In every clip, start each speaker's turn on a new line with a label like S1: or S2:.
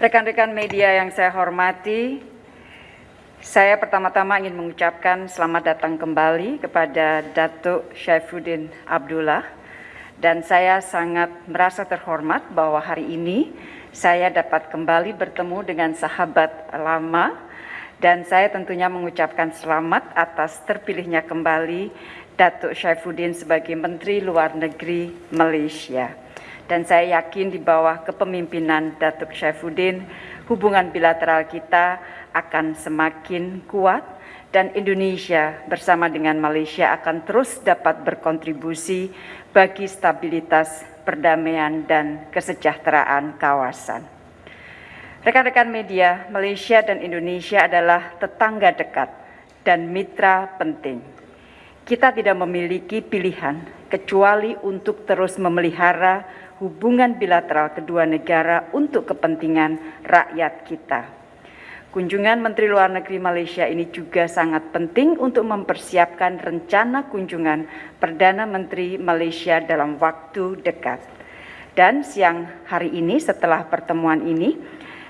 S1: Rekan-rekan media yang saya hormati, saya pertama-tama ingin mengucapkan selamat datang kembali kepada Datuk Syaifuddin Abdullah. Dan saya sangat merasa terhormat bahwa hari ini saya dapat kembali bertemu dengan sahabat lama. Dan saya tentunya mengucapkan selamat atas terpilihnya kembali Datuk Syaifuddin sebagai Menteri Luar Negeri Malaysia dan saya yakin di bawah kepemimpinan Datuk Syaifuddin, hubungan bilateral kita akan semakin kuat dan Indonesia bersama dengan Malaysia akan terus dapat berkontribusi bagi stabilitas, perdamaian, dan kesejahteraan kawasan. Rekan-rekan media, Malaysia dan Indonesia adalah tetangga dekat dan mitra penting. Kita tidak memiliki pilihan kecuali untuk terus memelihara hubungan bilateral kedua negara untuk kepentingan rakyat kita. Kunjungan Menteri Luar Negeri Malaysia ini juga sangat penting untuk mempersiapkan rencana kunjungan Perdana Menteri Malaysia dalam waktu dekat. Dan siang hari ini setelah pertemuan ini,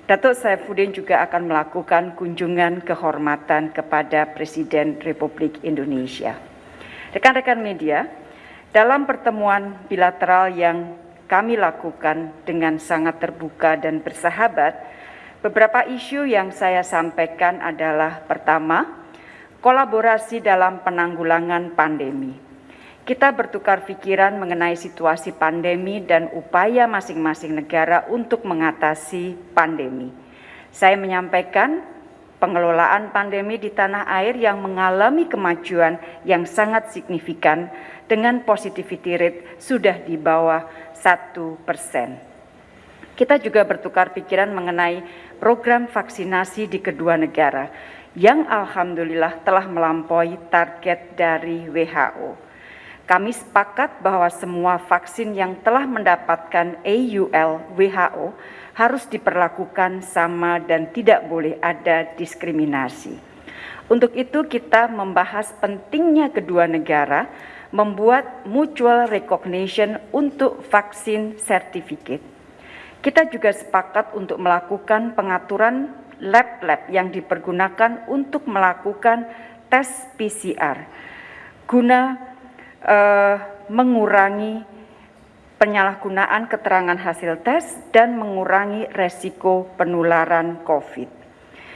S1: Datuk Saifuddin juga akan melakukan kunjungan kehormatan kepada Presiden Republik Indonesia. Rekan-rekan media, dalam pertemuan bilateral yang kami lakukan dengan sangat terbuka dan bersahabat, beberapa isu yang saya sampaikan adalah pertama, kolaborasi dalam penanggulangan pandemi. Kita bertukar pikiran mengenai situasi pandemi dan upaya masing-masing negara untuk mengatasi pandemi. Saya menyampaikan pengelolaan pandemi di tanah air yang mengalami kemajuan yang sangat signifikan dengan positivity rate sudah di bawah satu persen. Kita juga bertukar pikiran mengenai program vaksinasi di kedua negara yang alhamdulillah telah melampaui target dari WHO. Kami sepakat bahwa semua vaksin yang telah mendapatkan AUL WHO harus diperlakukan sama dan tidak boleh ada diskriminasi. Untuk itu kita membahas pentingnya kedua negara membuat mutual recognition untuk vaksin certificate. Kita juga sepakat untuk melakukan pengaturan lab-lab yang dipergunakan untuk melakukan tes PCR guna uh, mengurangi penyalahgunaan keterangan hasil tes dan mengurangi resiko penularan COVID.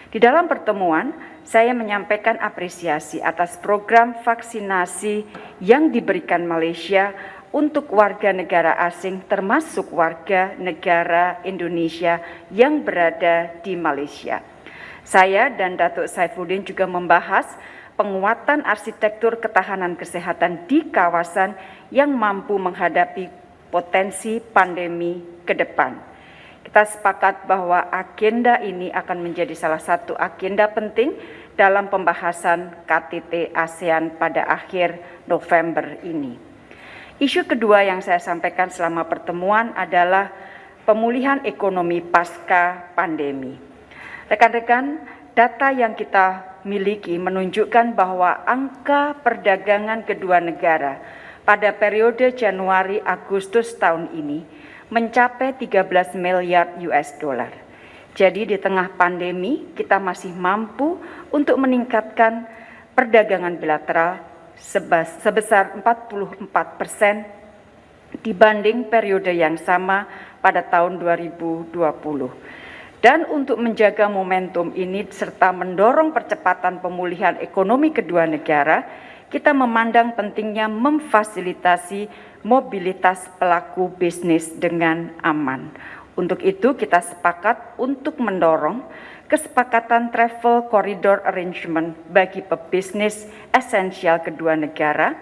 S1: Di dalam pertemuan, saya menyampaikan apresiasi atas program vaksinasi yang diberikan Malaysia untuk warga negara asing termasuk warga negara Indonesia yang berada di Malaysia. Saya dan Datuk Saifuddin juga membahas penguatan arsitektur ketahanan kesehatan di kawasan yang mampu menghadapi potensi pandemi ke depan. Kita sepakat bahwa agenda ini akan menjadi salah satu agenda penting dalam pembahasan KTT ASEAN pada akhir November ini. Isu kedua yang saya sampaikan selama pertemuan adalah pemulihan ekonomi pasca pandemi. Rekan-rekan, data yang kita miliki menunjukkan bahwa angka perdagangan kedua negara pada periode Januari-Agustus tahun ini mencapai 13 miliar US dollar. Jadi di tengah pandemi kita masih mampu untuk meningkatkan perdagangan bilateral sebesar 44 persen dibanding periode yang sama pada tahun 2020. Dan untuk menjaga momentum ini serta mendorong percepatan pemulihan ekonomi kedua negara, kita memandang pentingnya memfasilitasi mobilitas pelaku bisnis dengan aman. Untuk itu kita sepakat untuk mendorong kesepakatan travel corridor arrangement bagi pebisnis esensial kedua negara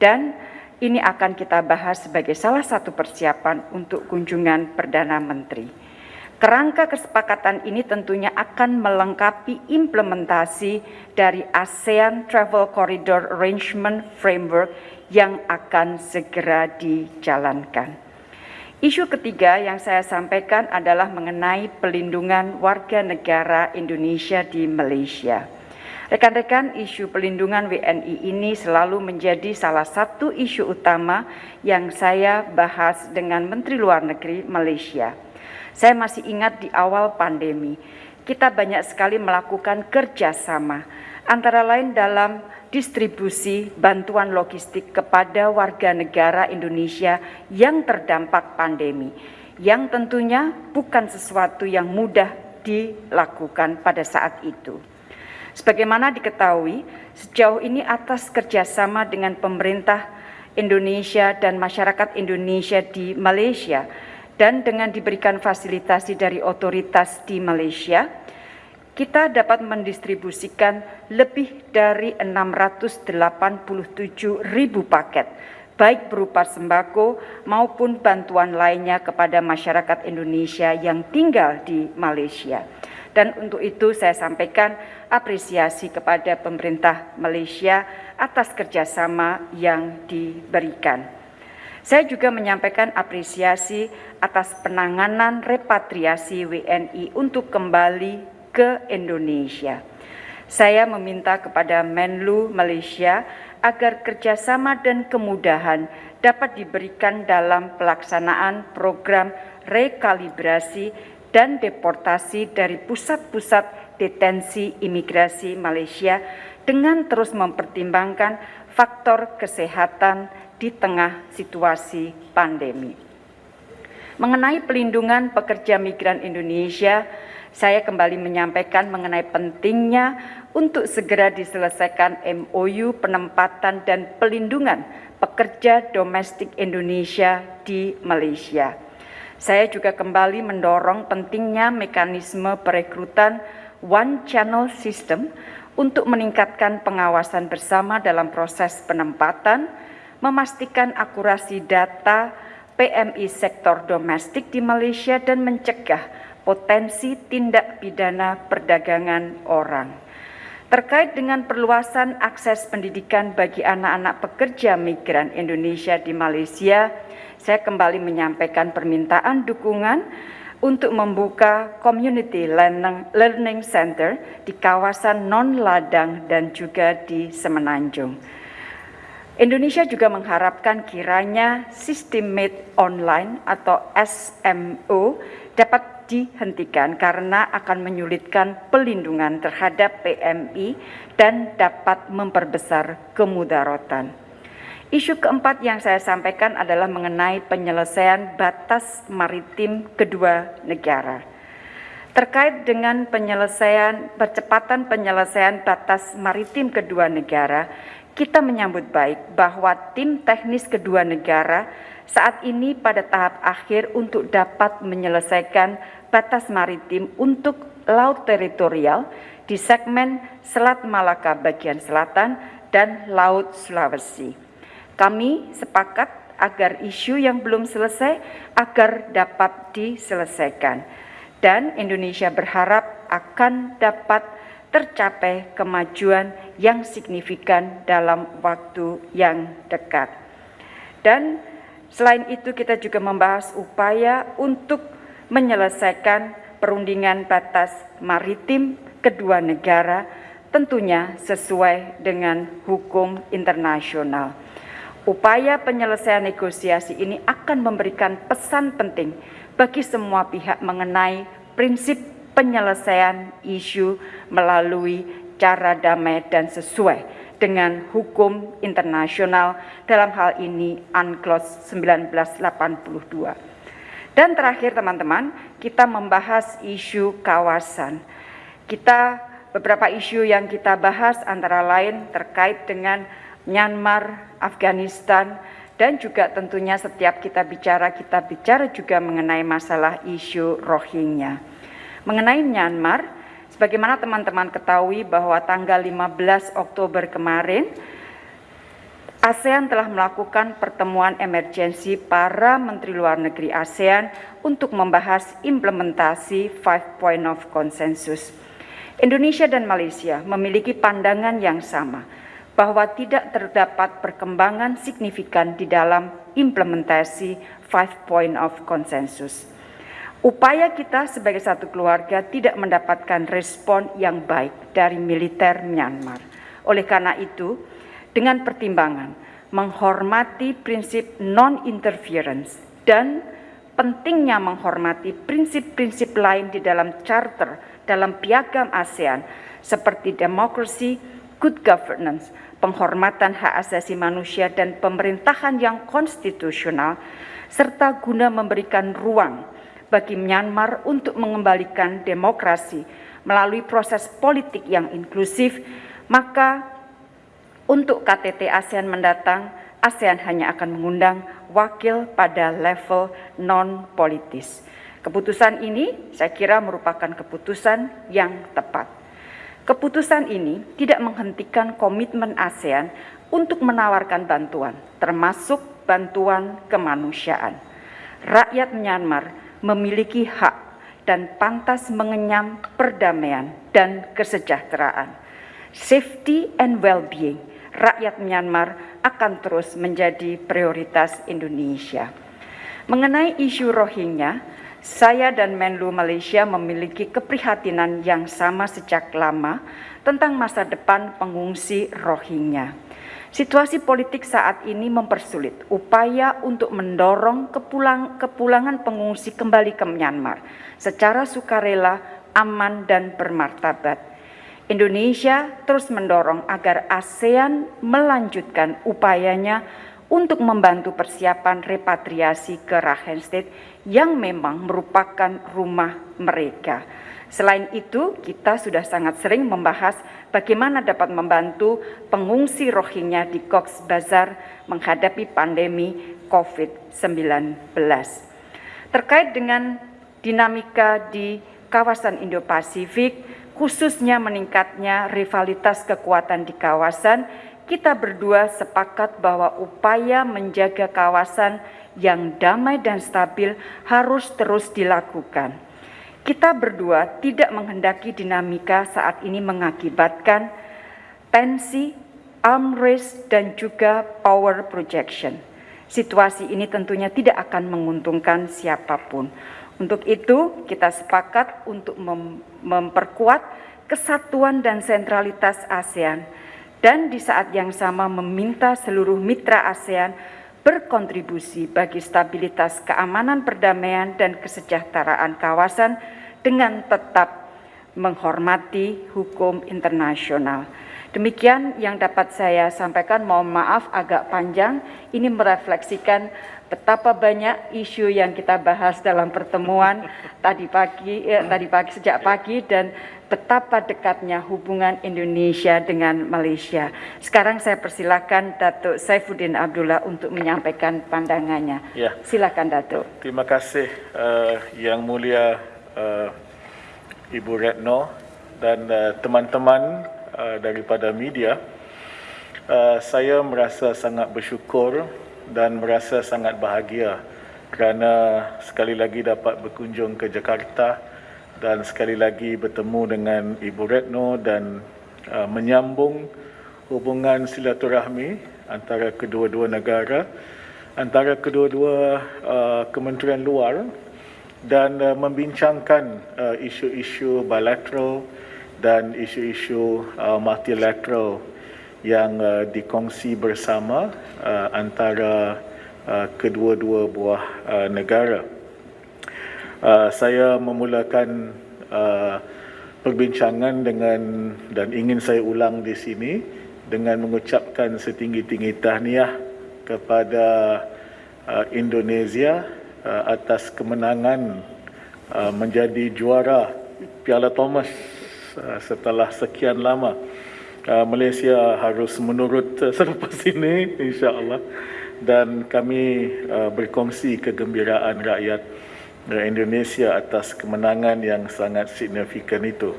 S1: dan ini akan kita bahas sebagai salah satu persiapan untuk kunjungan Perdana Menteri. Kerangka kesepakatan ini tentunya akan melengkapi implementasi dari ASEAN Travel Corridor Arrangement Framework yang akan segera dijalankan. Isu ketiga yang saya sampaikan adalah mengenai pelindungan warga negara Indonesia di Malaysia. Rekan-rekan, isu pelindungan WNI ini selalu menjadi salah satu isu utama yang saya bahas dengan Menteri Luar Negeri Malaysia. Saya masih ingat di awal pandemi, kita banyak sekali melakukan kerjasama, antara lain dalam distribusi bantuan logistik kepada warga negara Indonesia yang terdampak pandemi, yang tentunya bukan sesuatu yang mudah dilakukan pada saat itu. Sebagaimana diketahui, sejauh ini atas kerjasama dengan pemerintah Indonesia dan masyarakat Indonesia di Malaysia, dan dengan diberikan fasilitasi dari otoritas di Malaysia, kita dapat mendistribusikan lebih dari 687 ribu paket, baik berupa sembako maupun bantuan lainnya kepada masyarakat Indonesia yang tinggal di Malaysia. Dan untuk itu saya sampaikan apresiasi kepada pemerintah Malaysia atas kerjasama yang diberikan. Saya juga menyampaikan apresiasi atas penanganan repatriasi WNI untuk kembali ke Indonesia. Saya meminta kepada Menlu Malaysia agar kerjasama dan kemudahan dapat diberikan dalam pelaksanaan program rekalibrasi dan deportasi dari pusat-pusat detensi imigrasi Malaysia dengan terus mempertimbangkan faktor kesehatan di tengah situasi pandemi. Mengenai pelindungan pekerja migran Indonesia, saya kembali menyampaikan mengenai pentingnya untuk segera diselesaikan MOU penempatan dan pelindungan pekerja domestik Indonesia di Malaysia. Saya juga kembali mendorong pentingnya mekanisme perekrutan one channel system untuk meningkatkan pengawasan bersama dalam proses penempatan, memastikan akurasi data PMI sektor domestik di Malaysia dan mencegah potensi tindak pidana perdagangan orang. Terkait dengan perluasan akses pendidikan bagi anak-anak pekerja migran Indonesia di Malaysia, saya kembali menyampaikan permintaan dukungan untuk membuka Community Learning Center di kawasan non-ladang dan juga di Semenanjung. Indonesia juga mengharapkan kiranya sistem made online atau SMO dapat dihentikan karena akan menyulitkan pelindungan terhadap PMI dan dapat memperbesar kemudaratan. Isu keempat yang saya sampaikan adalah mengenai penyelesaian batas maritim kedua negara. Terkait dengan penyelesaian percepatan penyelesaian batas maritim kedua negara, kita menyambut baik bahwa tim teknis kedua negara saat ini pada tahap akhir untuk dapat menyelesaikan batas maritim untuk laut teritorial di segmen Selat Malaka bagian selatan dan Laut Sulawesi. Kami sepakat agar isu yang belum selesai agar dapat diselesaikan dan Indonesia berharap akan dapat tercapai kemajuan yang signifikan dalam waktu yang dekat. Dan selain itu kita juga membahas upaya untuk menyelesaikan perundingan batas maritim kedua negara tentunya sesuai dengan hukum internasional. Upaya penyelesaian negosiasi ini akan memberikan pesan penting bagi semua pihak mengenai prinsip penyelesaian isu melalui cara damai dan sesuai dengan hukum internasional dalam hal ini UNCLOS 1982. Dan terakhir teman-teman, kita membahas isu kawasan. Kita beberapa isu yang kita bahas antara lain terkait dengan Myanmar, Afghanistan, dan juga tentunya setiap kita bicara, kita bicara juga mengenai masalah isu Rohingya. Mengenai Myanmar, sebagaimana teman-teman ketahui bahwa tanggal 15 Oktober kemarin, ASEAN telah melakukan pertemuan emergensi para Menteri Luar Negeri ASEAN untuk membahas implementasi Five Point of Consensus. Indonesia dan Malaysia memiliki pandangan yang sama bahwa tidak terdapat perkembangan signifikan di dalam implementasi Five Point of Consensus. Upaya kita sebagai satu keluarga tidak mendapatkan respon yang baik dari militer Myanmar. Oleh karena itu, dengan pertimbangan menghormati prinsip non-interference dan pentingnya menghormati prinsip-prinsip lain di dalam charter dalam piagam ASEAN seperti demokrasi, good governance, penghormatan hak asasi manusia dan pemerintahan yang konstitusional serta guna memberikan ruang bagi Myanmar untuk mengembalikan demokrasi melalui proses politik yang inklusif, maka untuk KTT ASEAN mendatang, ASEAN hanya akan mengundang wakil pada level non-politis. Keputusan ini saya kira merupakan keputusan yang tepat. Keputusan ini tidak menghentikan komitmen ASEAN untuk menawarkan bantuan, termasuk bantuan kemanusiaan. Rakyat Myanmar memiliki hak dan pantas mengenyam perdamaian dan kesejahteraan. Safety and well-being rakyat Myanmar akan terus menjadi prioritas Indonesia. Mengenai isu Rohingya, saya dan Menlu Malaysia memiliki keprihatinan yang sama sejak lama tentang masa depan pengungsi Rohingya. Situasi politik saat ini mempersulit upaya untuk mendorong kepulang, kepulangan pengungsi kembali ke Myanmar secara sukarela, aman, dan bermartabat. Indonesia terus mendorong agar ASEAN melanjutkan upayanya untuk membantu persiapan repatriasi ke Rakhine State yang memang merupakan rumah mereka. Selain itu, kita sudah sangat sering membahas bagaimana dapat membantu pengungsi Rohingya di Cox's Bazar menghadapi pandemi COVID-19. Terkait dengan dinamika di kawasan Indo-Pasifik, khususnya meningkatnya rivalitas kekuatan di kawasan, kita berdua sepakat bahwa upaya menjaga kawasan yang damai dan stabil harus terus dilakukan. Kita berdua tidak menghendaki dinamika saat ini mengakibatkan tensi, arm race, dan juga power projection. Situasi ini tentunya tidak akan menguntungkan siapa pun. Untuk itu, kita sepakat untuk mem memperkuat kesatuan dan sentralitas ASEAN dan di saat yang sama meminta seluruh mitra ASEAN berkontribusi bagi stabilitas keamanan perdamaian dan kesejahteraan kawasan dengan tetap menghormati hukum internasional. Demikian yang dapat saya sampaikan. Mohon maaf agak panjang. Ini merefleksikan betapa banyak isu yang kita bahas dalam pertemuan tadi pagi, eh, tadi pagi sejak pagi dan betapa dekatnya hubungan Indonesia dengan Malaysia. Sekarang saya persilakan Datuk Saifuddin Abdullah untuk menyampaikan pandangannya. Ya. Silakan Datuk.
S2: Terima kasih uh, Yang Mulia uh, Ibu Retno dan uh, teman-teman uh, daripada media. Uh, saya merasa sangat bersyukur dan merasa sangat bahagia kerana sekali lagi dapat berkunjung ke Jakarta dan sekali lagi bertemu dengan Ibu Retno dan uh, menyambung hubungan silaturahmi antara kedua-dua negara, antara kedua-dua uh, kementerian luar dan uh, membincangkan uh, isu-isu bilateral dan isu-isu uh, multilateral yang uh, dikongsi bersama uh, antara uh, kedua-dua buah uh, negara. Uh, saya memulakan uh, perbincangan dengan dan ingin saya ulang di sini dengan mengucapkan setinggi-tinggi tahniah kepada uh, Indonesia uh, atas kemenangan uh, menjadi juara Piala Thomas uh, setelah sekian lama. Uh, Malaysia harus menurut uh, selepas ini insya-Allah dan kami uh, berkongsi kegembiraan rakyat Indonesia atas kemenangan yang sangat signifikan itu.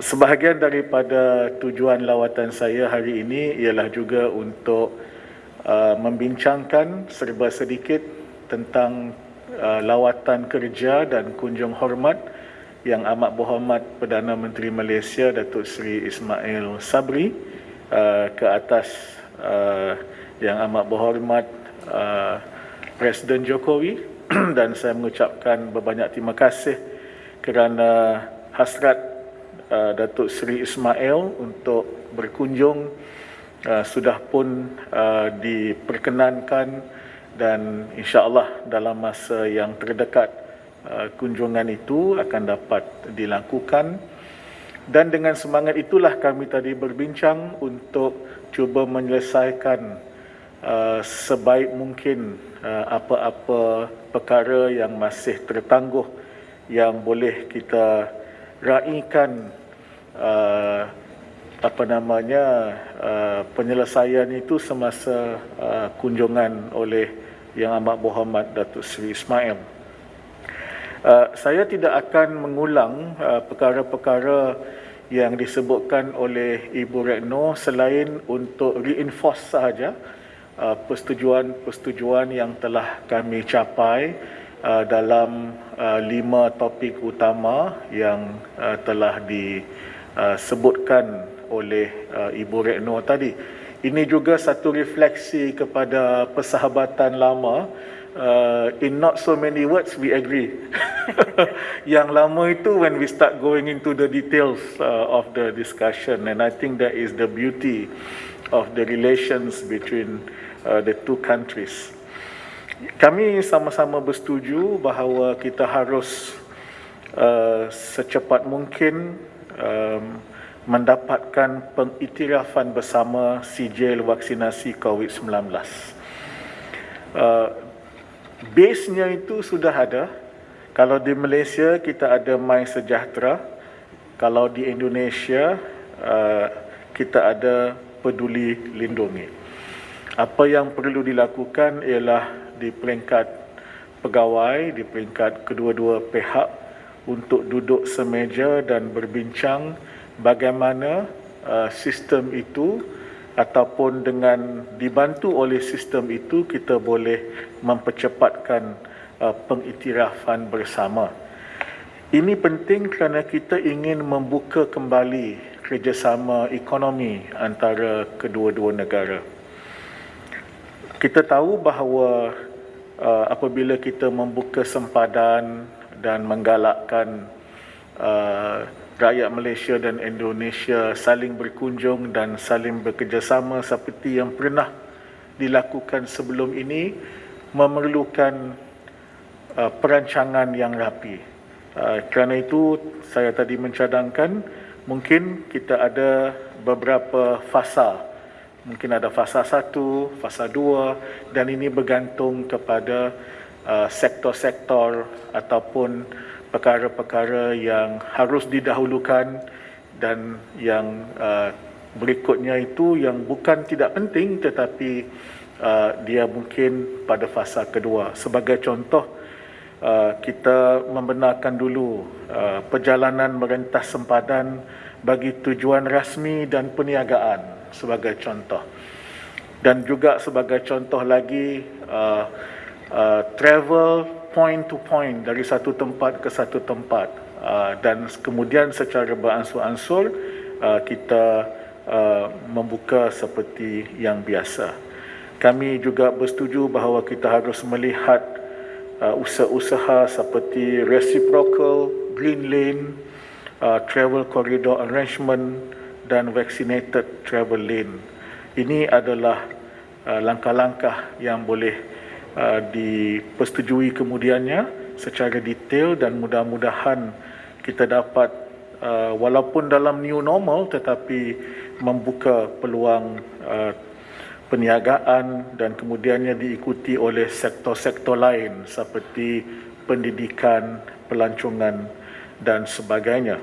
S2: Sebahagian daripada tujuan lawatan saya hari ini ialah juga untuk uh, membincangkan serba sedikit tentang uh, lawatan kerja dan kunjung hormat yang amat berhormat Perdana Menteri Malaysia Datuk Seri Ismail Sabri uh, ke atas uh, yang amat berhormat uh, Presiden Jokowi dan saya mengucapkan berbanyak terima kasih kerana hasrat uh, Datuk Seri Ismail untuk berkunjung uh, sudah pun uh, diperkenankan dan insya-Allah dalam masa yang terdekat uh, kunjungan itu akan dapat dilakukan. Dan dengan semangat itulah kami tadi berbincang untuk cuba menyelesaikan uh, sebaik mungkin uh, apa-apa perkara yang masih tertangguh yang boleh kita raikan uh, apa namanya uh, penyelesaian itu semasa uh, kunjungan oleh Yang Amat Berhormat Datuk Seri Ismail. Uh, saya tidak akan mengulang uh, perkara-perkara yang disebutkan oleh Ibu Retno selain untuk reinforce sahaja uh, persetujuan-persetujuan yang telah kami capai uh, dalam uh, lima topik utama yang uh, telah disebutkan oleh uh, Ibu Retno tadi. Ini juga satu refleksi kepada persahabatan lama. Uh, in not so many words, we agree. Yang lama itu when we start going into the details uh, of the discussion. And I think that is the beauty of the relations between uh, the two countries. Kami sama-sama bersetuju bahawa kita harus uh, secepat mungkin um, mendapatkan pengiktirafan bersama sijil vaksinasi COVID-19. Uh, base-nya itu sudah ada. Kalau di Malaysia kita ada My Sejahtera. Kalau di Indonesia uh, kita ada Peduli Lindungi. Apa yang perlu dilakukan ialah di peringkat pegawai, di peringkat kedua-dua pihak untuk duduk semeja dan berbincang bagaimana uh, sistem itu ataupun dengan dibantu oleh sistem itu kita boleh mempercepatkan uh, pengiktirafan bersama. Ini penting kerana kita ingin membuka kembali kerjasama ekonomi antara kedua-dua negara. Kita tahu bahawa uh, apabila kita membuka sempadan dan menggalakkan uh, rakyat Malaysia dan Indonesia saling berkunjung dan saling bekerjasama seperti yang pernah dilakukan sebelum ini memerlukan uh, perancangan yang rapi. Uh, kerana itu saya tadi mencadangkan mungkin kita ada beberapa fasa. Mungkin ada fasa satu, fasa dua dan ini bergantung kepada uh, sektor-sektor ataupun perkara-perkara yang harus didahulukan dan yang uh, berikutnya itu yang bukan tidak penting tetapi uh, dia mungkin pada fasa kedua. Sebagai contoh, uh, kita membenarkan dulu uh, perjalanan merentas sempadan bagi tujuan rasmi dan perniagaan sebagai contoh. Dan juga sebagai contoh lagi, uh, uh, travel point to point dari satu tempat ke satu tempat uh, dan kemudian secara beransur-ansur uh, kita uh, membuka seperti yang biasa. Kami juga bersetuju bahawa kita harus melihat uh, usaha-usaha seperti reciprocal, green lane, uh, travel corridor arrangement dan vaccinated travel lane. Ini adalah uh, langkah-langkah yang boleh Uh, dipersetujui kemudiannya secara detail dan mudah-mudahan kita dapat uh, walaupun dalam new normal tetapi membuka peluang uh, perniagaan dan kemudiannya diikuti oleh sektor-sektor lain seperti pendidikan, pelancongan dan sebagainya.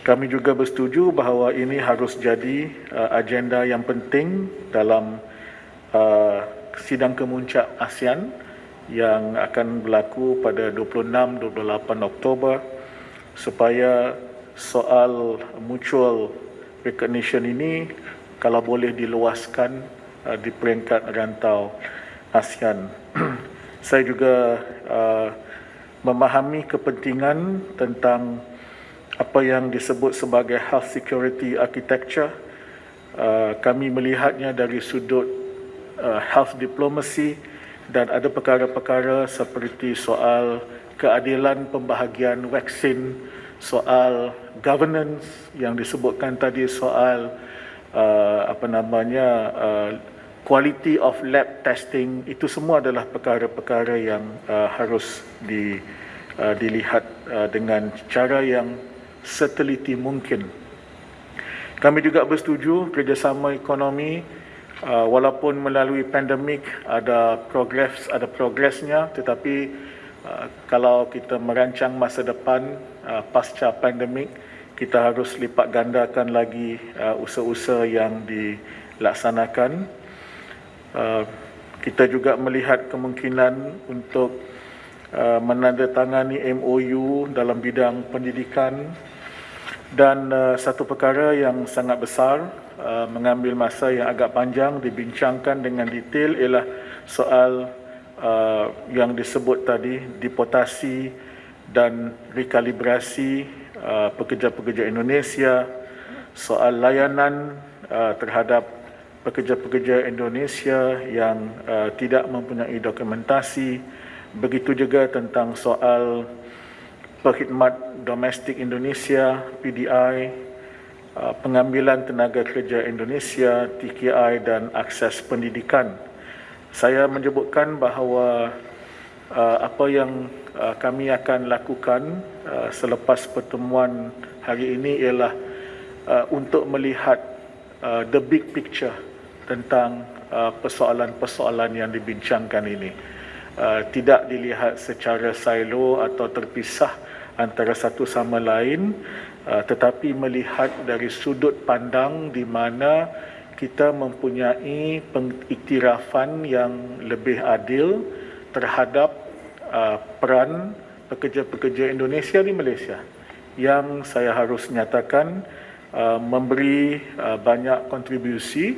S2: Kami juga bersetuju bahawa ini harus jadi uh, agenda yang penting dalam uh, sidang kemuncak ASEAN yang akan berlaku pada 26-28 Oktober supaya soal mutual recognition ini kalau boleh diluaskan uh, di peringkat rantau ASEAN. Saya juga uh, memahami kepentingan tentang apa yang disebut sebagai health security architecture. Uh, kami melihatnya dari sudut uh, health diplomacy dan ada perkara-perkara seperti soal keadilan pembahagian vaksin, soal governance yang disebutkan tadi soal uh, apa namanya uh, quality of lab testing itu semua adalah perkara-perkara yang uh, harus di, uh, dilihat uh, dengan cara yang seteliti mungkin. Kami juga bersetuju kerjasama ekonomi uh, walaupun melalui pandemik ada progres ada progresnya tetapi uh, kalau kita merancang masa depan uh, pasca pandemik kita harus lipat gandakan lagi uh, usaha-usaha yang dilaksanakan. Uh, kita juga melihat kemungkinan untuk uh, menandatangani MOU dalam bidang pendidikan. Dan uh, satu perkara yang sangat besar mengambil masa yang agak panjang dibincangkan dengan detail ialah soal yang disebut tadi deportasi dan rekalibrasi pekerja-pekerja Indonesia soal layanan terhadap pekerja-pekerja Indonesia yang uh, tidak mempunyai dokumentasi. Begitu juga tentang soal Perkhidmat Domestik Indonesia PDI uh, pengambilan tenaga kerja Indonesia TKI dan akses pendidikan. Saya menyebutkan bahawa uh, apa yang uh, kami akan lakukan selepas pertemuan hari ini ialah untuk melihat the big picture tentang persoalan-persoalan yang dibincangkan ini. Tidak dilihat secara silo atau terpisah antara satu sama lain uh, tetapi melihat dari sudut pandang di mana kita mempunyai pengiktirafan yang lebih adil terhadap uh, peran pekerja-pekerja Indonesia di Malaysia. Yang saya harus nyatakan uh, memberi banyak kontribusi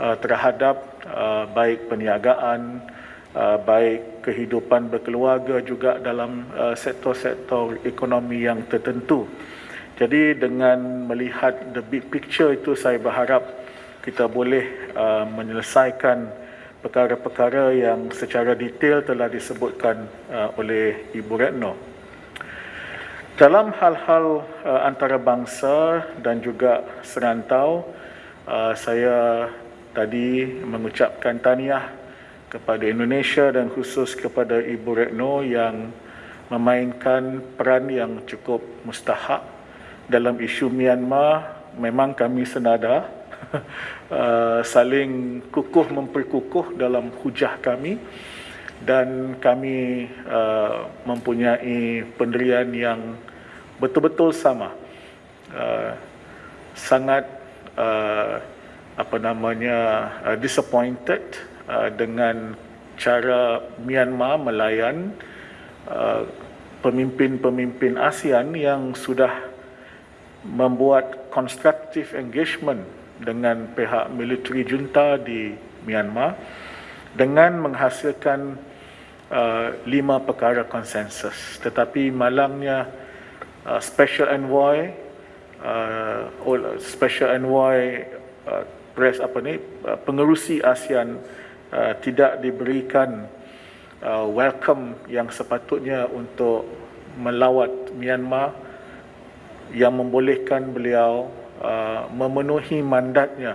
S2: terhadap baik perniagaan Uh, baik kehidupan berkeluarga juga dalam uh, sektor-sektor ekonomi yang tertentu. Jadi dengan melihat the big picture itu saya berharap kita boleh uh, menyelesaikan perkara-perkara yang secara detail telah disebutkan oleh Ibu Retno. Dalam hal-hal antarabangsa dan juga serantau, saya tadi mengucapkan tahniah kepada Indonesia dan khusus kepada Ibu Retno yang memainkan peran yang cukup mustahak dalam isu Myanmar. Memang kami senada uh, saling kukuh memperkukuh dalam hujah kami dan kami uh, mempunyai pendirian yang betul-betul sama uh, sangat uh, apa namanya uh, disappointed Uh, dengan cara Myanmar melayan uh, pemimpin-pemimpin ASEAN yang sudah membuat constructive engagement dengan pihak military junta di Myanmar dengan menghasilkan uh, lima perkara konsensus. Tetapi malangnya uh, special envoy uh, special envoy uh, press apa ni uh, pengerusi ASEAN Uh, tidak diberikan uh, welcome yang sepatutnya untuk melawat Myanmar yang membolehkan beliau uh, memenuhi mandatnya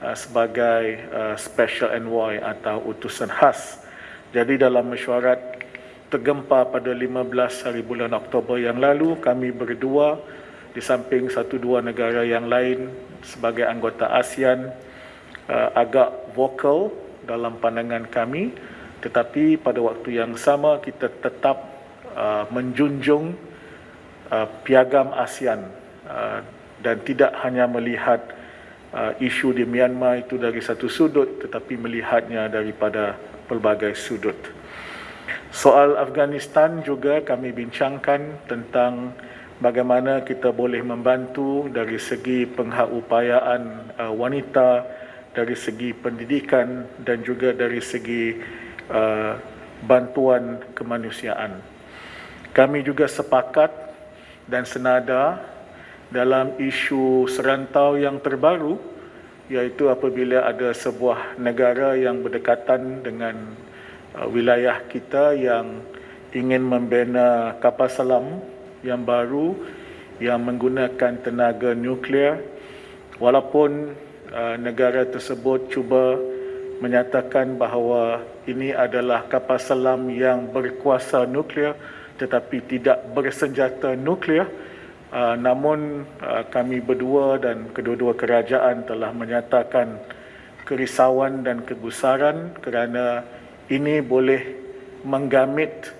S2: uh, sebagai uh, special envoy atau utusan khas. Jadi dalam mesyuarat tergempar pada 15 hari bulan Oktober yang lalu kami berdua di samping satu dua negara yang lain sebagai anggota ASEAN uh, agak vokal dalam pandangan kami tetapi pada waktu yang sama kita tetap uh, menjunjung uh, piagam ASEAN uh, dan tidak hanya melihat uh, isu di Myanmar itu dari satu sudut tetapi melihatnya daripada pelbagai sudut. Soal Afghanistan juga kami bincangkan tentang bagaimana kita boleh membantu dari segi pengupayaan uh, wanita dari segi pendidikan dan juga dari segi uh, bantuan kemanusiaan. Kami juga sepakat dan senada dalam isu serantau yang terbaru iaitu apabila ada sebuah negara yang berdekatan dengan uh, wilayah kita yang ingin membina kapal selam yang baru yang menggunakan tenaga nuklear walaupun Uh, negara tersebut cuba menyatakan bahawa ini adalah kapal selam yang berkuasa nuklear tetapi tidak bersenjata nuklear. Uh, namun uh, kami berdua dan kedua-dua kerajaan telah menyatakan kerisauan dan kegusaran kerana ini boleh menggamit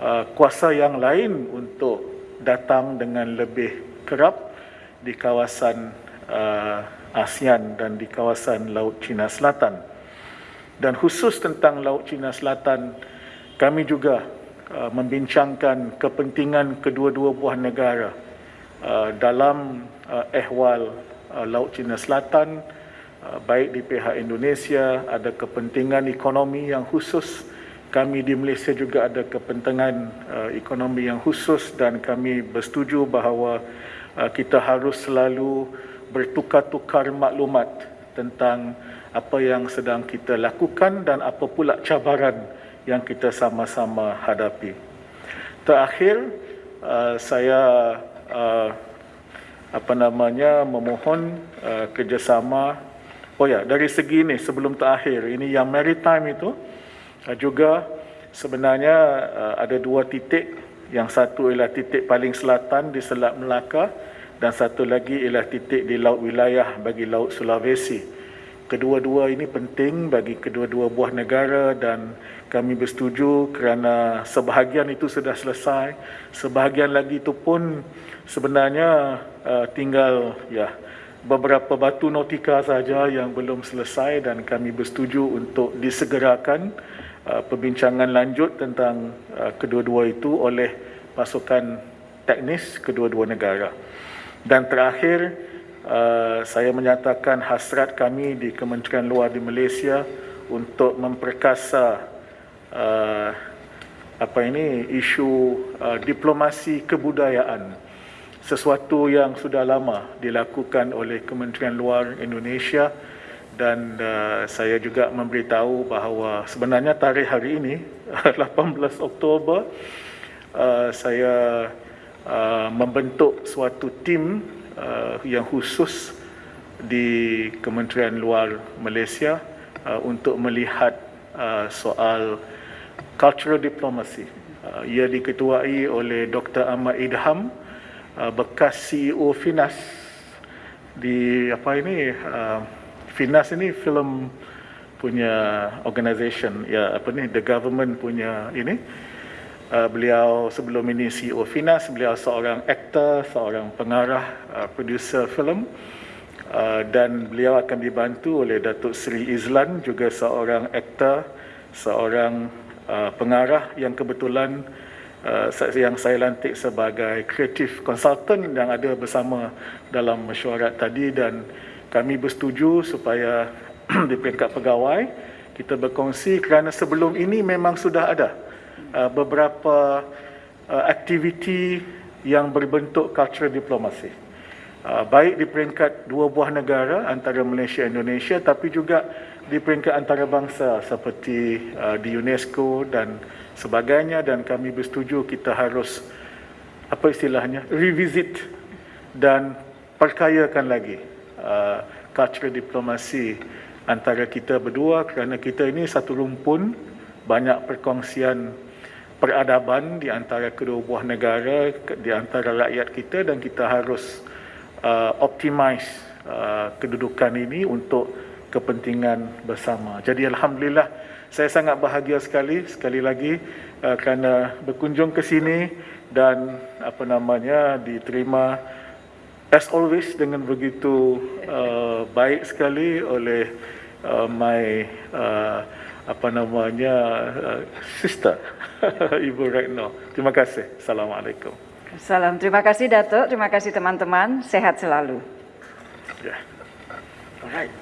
S2: uh, kuasa yang lain untuk datang dengan lebih kerap di kawasan uh, ASEAN dan di kawasan Laut Cina Selatan. Dan khusus tentang Laut Cina Selatan, kami juga uh, membincangkan kepentingan kedua-dua buah negara uh, dalam uh, ehwal uh, Laut Cina Selatan, uh, baik di pihak Indonesia ada kepentingan ekonomi yang khusus, kami di Malaysia juga ada kepentingan uh, ekonomi yang khusus dan kami bersetuju bahawa uh, kita harus selalu bertukar-tukar maklumat tentang apa yang sedang kita lakukan dan apa pula cabaran yang kita sama-sama hadapi. Terakhir, uh, saya uh, apa namanya memohon uh, kerjasama. Oh ya, dari segi ini sebelum terakhir, ini yang maritime itu juga sebenarnya uh, ada dua titik. Yang satu ialah titik paling selatan di Selat Melaka dan satu lagi ialah titik di laut wilayah bagi laut Sulawesi. Kedua-dua ini penting bagi kedua-dua buah negara dan kami bersetuju kerana sebahagian itu sudah selesai. Sebahagian lagi itu pun sebenarnya uh, tinggal ya beberapa batu nautika saja yang belum selesai dan kami bersetuju untuk disegerakan uh, perbincangan lanjut tentang uh, kedua-dua itu oleh pasukan teknis kedua-dua negara. Dan terakhir, uh, saya menyatakan hasrat kami di Kementerian Luar di Malaysia untuk memperkasa apa ini isu diplomasi kebudayaan sesuatu yang sudah lama dilakukan oleh Kementerian Luar Indonesia dan uh, saya juga memberitahu bahawa sebenarnya tarikh hari ini 18 Oktober uh, saya Uh, membentuk suatu tim uh, yang khusus di Kementerian Luar Malaysia uh, untuk melihat uh, soal cultural diplomacy. Uh, ia diketuai oleh Dr. Ahmad Idham, uh, bekas CEO Finas di apa ini uh, Finas ini film punya organisation ya apa ni the government punya ini. Uh, beliau sebelum ini CEO Finas, beliau seorang aktor, seorang pengarah, uh, producer filem uh, dan beliau akan dibantu oleh Datuk Seri Izlan juga seorang aktor, seorang uh, pengarah yang kebetulan uh, yang saya lantik sebagai creative consultant yang ada bersama dalam mesyuarat tadi dan kami bersetuju supaya di peringkat pegawai kita berkongsi kerana sebelum ini memang sudah ada Uh, beberapa uh, aktiviti yang berbentuk cultural diplomasi. Uh, baik di peringkat dua buah negara antara Malaysia dan Indonesia tapi juga di peringkat antarabangsa seperti uh, di UNESCO dan sebagainya dan kami bersetuju kita harus apa istilahnya revisit dan perkayakan lagi uh, cultural diplomasi antara kita berdua kerana kita ini satu rumpun banyak perkongsian peradaban di antara kedua buah negara, di antara rakyat kita dan kita harus uh, optimize uh, kedudukan ini untuk kepentingan bersama. Jadi Alhamdulillah saya sangat bahagia sekali sekali lagi uh, kerana berkunjung ke sini dan apa namanya diterima as always dengan begitu uh, baik sekali oleh uh, my uh, apa namanya uh, sister Ibu Retno. Terima kasih. Assalamualaikum.
S1: Salam. Terima kasih Datuk. Terima kasih teman-teman. Sehat selalu.
S2: Yeah. Alright.